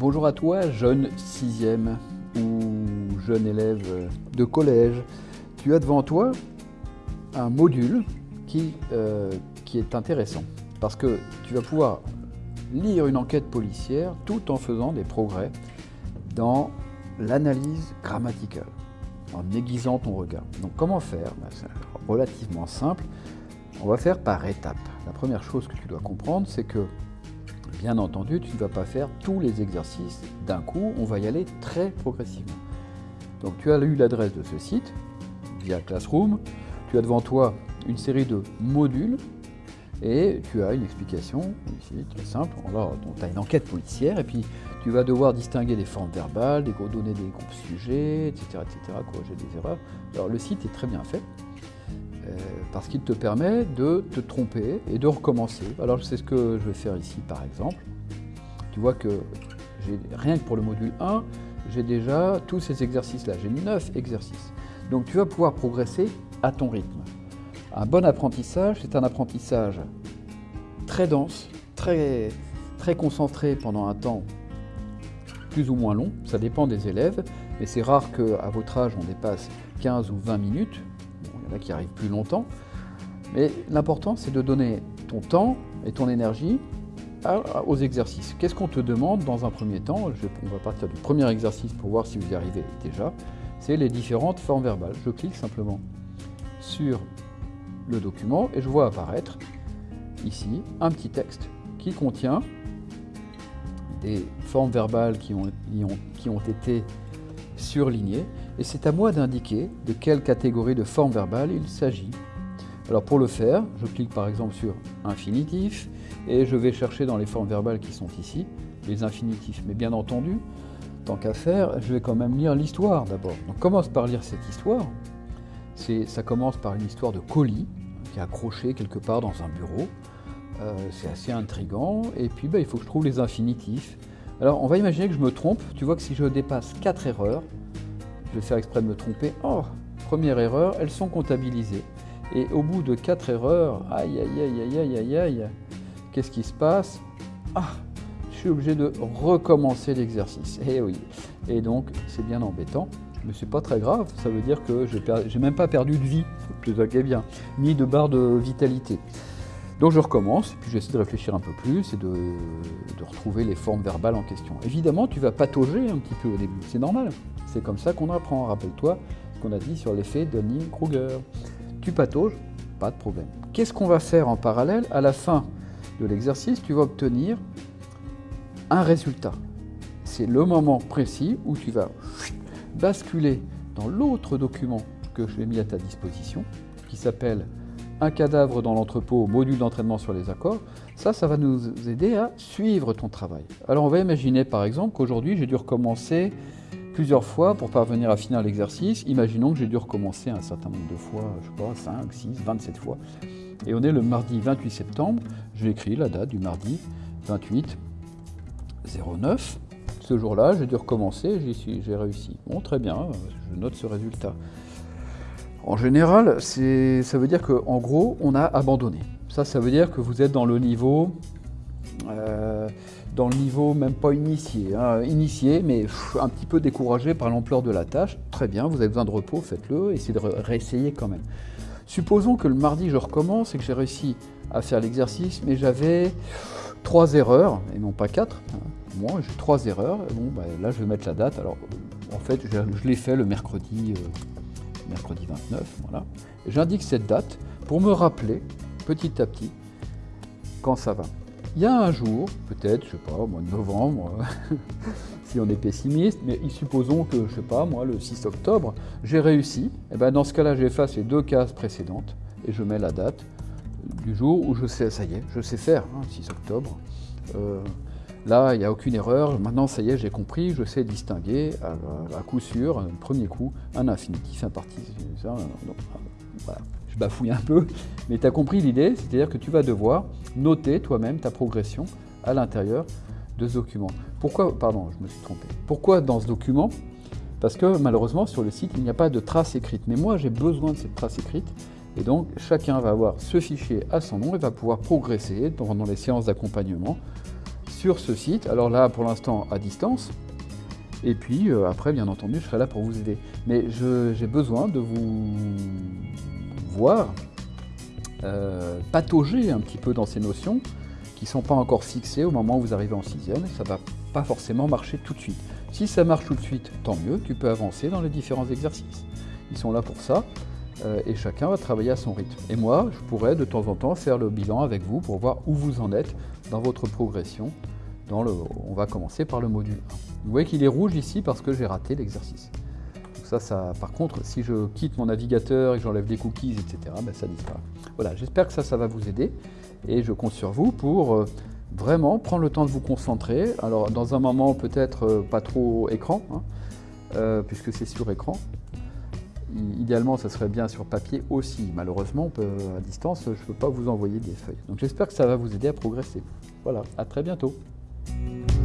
Bonjour à toi, jeune sixième ou jeune élève de collège. Tu as devant toi un module qui, euh, qui est intéressant parce que tu vas pouvoir lire une enquête policière tout en faisant des progrès dans l'analyse grammaticale, en aiguisant ton regard. Donc comment faire? Ben, C'est relativement simple. On va faire par étapes. La première chose que tu dois comprendre, c'est que, bien entendu, tu ne vas pas faire tous les exercices d'un coup, on va y aller très progressivement. Donc tu as eu l'adresse de ce site, via Classroom, tu as devant toi une série de modules et tu as une explication, ici, très simple. Alors, tu as une enquête policière, et puis tu vas devoir distinguer des formes verbales, des donner des groupes sujets, etc., etc., corriger des erreurs. Alors, le site est très bien fait, parce qu'il te permet de te tromper et de recommencer. Alors, c'est ce que je vais faire ici, par exemple. Tu vois que rien que pour le module 1, j'ai déjà tous ces exercices-là. J'ai 9 exercices. Donc, tu vas pouvoir progresser à ton rythme. Un bon apprentissage, c'est un apprentissage très dense, très, très concentré pendant un temps plus ou moins long, ça dépend des élèves, mais c'est rare qu'à votre âge on dépasse 15 ou 20 minutes, qui arrivent plus longtemps, mais l'important c'est de donner ton temps et ton énergie aux exercices. Qu'est-ce qu'on te demande dans un premier temps? On va partir du premier exercice pour voir si vous y arrivez déjà, c'est les différentes formes verbales. Je clique simplement sur le document et je vois apparaître ici un petit texte qui contient des formes verbales qui ont, qui ont été surlignées et c'est à moi d'indiquer de quelle catégorie de forme verbale il s'agit. Alors pour le faire, je clique par exemple sur infinitif et je vais chercher dans les formes verbales qui sont ici les infinitifs. Mais bien entendu, tant qu'à faire, je vais quand même lire l'histoire d'abord. Donc commence par lire cette histoire. Ça commence par une histoire de colis qui est accroché quelque part dans un bureau. Euh, c'est assez intrigant. Et puis, bah, il faut que je trouve les infinitifs. Alors, on va imaginer que je me trompe. Tu vois que si je dépasse 4 erreurs, je vais faire exprès de me tromper. Oh, première erreur, elles sont comptabilisées. Et au bout de 4 erreurs, aïe, aïe, aïe, aïe, aïe, aïe, aïe, qu'est-ce qui se passe? Ah, je suis obligé de recommencer l'exercice. Eh oui. Et donc, c'est bien embêtant mais c'est pas très grave, ça veut dire que j'ai même pas perdu de vie, bien, ni de barre de vitalité. Donc je recommence, puis j'essaie de réfléchir un peu plus et de, retrouver les formes verbales en question. Évidemment, tu vas patauger un petit peu au début, c'est normal. C'est comme ça qu'on apprend. Rappelle-toi ce qu'on a dit sur l'effet Dunning-Kruger. Tu patauges, pas de problème. Qu'est-ce qu'on va faire en parallèle? À la fin de l'exercice, tu vas obtenir un résultat. C'est le moment précis où tu vas basculer dans l'autre document que je vais mis à ta disposition, qui s'appelle Un cadavre dans l'entrepôt, module d'entraînement sur les accords. Ça, ça va nous aider à suivre ton travail. Alors on va imaginer par exemple qu'aujourd'hui j'ai dû recommencer plusieurs fois pour parvenir à finir l'exercice. Imaginons que j'ai dû recommencer un certain nombre de fois, je sais pas, 5, 6, 27 fois. Et on est le mardi 28 septembre, j'ai écrit la date du mardi 28 09 ce jour-là, j'ai dû recommencer, j'ai réussi. Bon, très bien, je note ce résultat. En général, ça veut dire qu'en gros, on a abandonné. Ça, ça veut dire que vous êtes dans le niveau, euh, dans le niveau même pas initié, hein. initié, mais un petit peu découragé par l'ampleur de la tâche. Très bien, vous avez besoin de repos, faites-le, essayez de réessayer quand même. Supposons que le mardi, je recommence et que j'ai réussi à faire l'exercice, mais j'avais trois erreurs, et non pas quatre. Hein moi, j'ai trois erreurs. Bon, bah, là, je vais mettre la date. Alors, en fait, je, l'ai fait le mercredi, euh, mercredi 29. Voilà. J'indique cette date pour me rappeler petit à petit quand ça va. Il y a un jour, peut-être, je sais pas, au mois de novembre, si on est pessimiste, mais supposons que, je sais pas, moi, le 6 octobre, j'ai réussi. Et eh ben, dans ce cas-là, j'efface les deux cases précédentes et je mets la date du jour où je sais, ça y est, je sais faire, 6 hein, octobre. Euh, Là, il n'y a aucune erreur. Maintenant, ça y est, j'ai compris. Je sais distinguer à, coup sûr, un premier coup, un infinitif, un participe. Je bafouille un peu, mais tu as compris l'idée, c'est-à-dire que tu vas devoir noter toi-même ta progression à l'intérieur de ce document. Pourquoi, pardon, je me suis trompé. Pourquoi dans ce document? Parce que malheureusement, sur le site, il n'y a pas de trace écrite. Mais moi, j'ai besoin de cette trace écrite. Et donc, chacun va avoir ce fichier à son nom et va pouvoir progresser pendant les séances d'accompagnement sur ce site. Alors là, pour l'instant, à distance. Et puis euh, après, bien entendu, je serai là pour vous aider. Mais j'ai besoin de vous voir euh, patauger un petit peu dans ces notions qui ne sont pas encore fixées au moment où vous arrivez en sixième. Ça ne va pas forcément marcher tout de suite. Si ça marche tout de suite, tant mieux, tu peux avancer dans les différents exercices. Ils sont là pour ça. Euh, et chacun va travailler à son rythme. Et moi, je pourrais de temps en temps faire le bilan avec vous pour voir où vous en êtes dans votre progression. On va commencer par le module 1. Vous voyez qu'il est rouge ici parce que j'ai raté l'exercice. Ça, par contre, si je quitte mon navigateur et j'enlève des cookies, etc., ben ça disparaît. Voilà, j'espère que ça, ça va vous aider. Et je compte sur vous pour euh, vraiment prendre le temps de vous concentrer. Alors, dans un moment, peut-être euh, pas trop écran, hein, puisque c'est sur écran. Idéalement, ça serait bien sur papier aussi. Malheureusement, à distance, je ne peux pas vous envoyer des feuilles. Donc j'espère que ça va vous aider à progresser. Voilà, à très bientôt. Bye.